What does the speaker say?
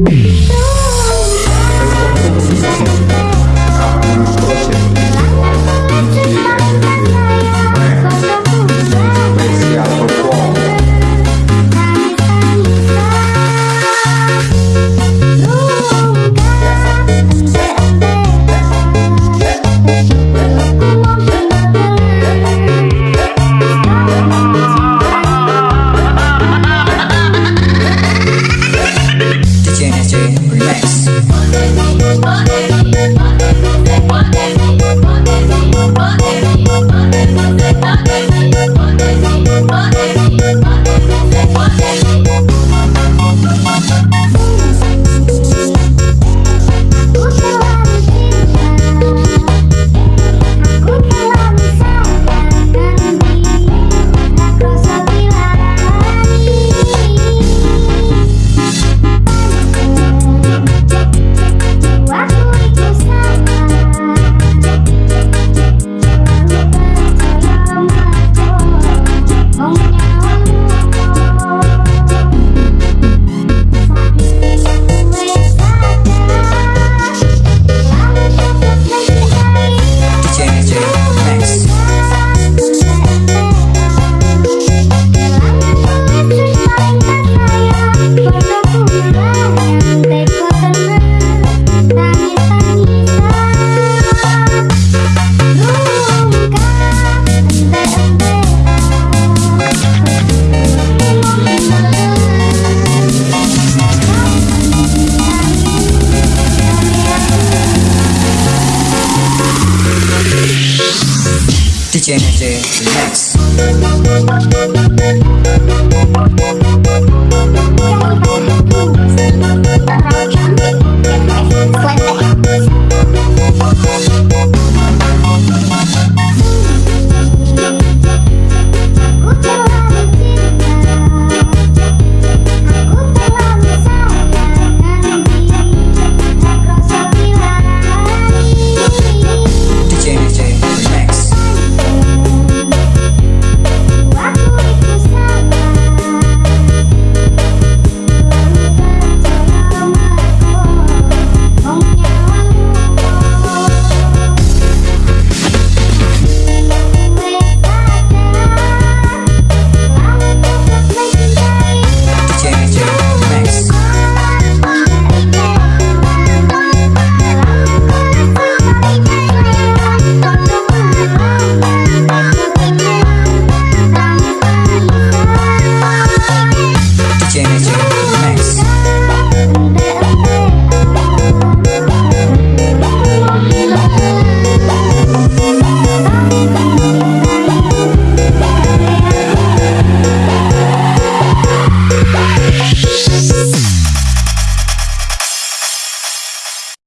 No. Remix. DJ Next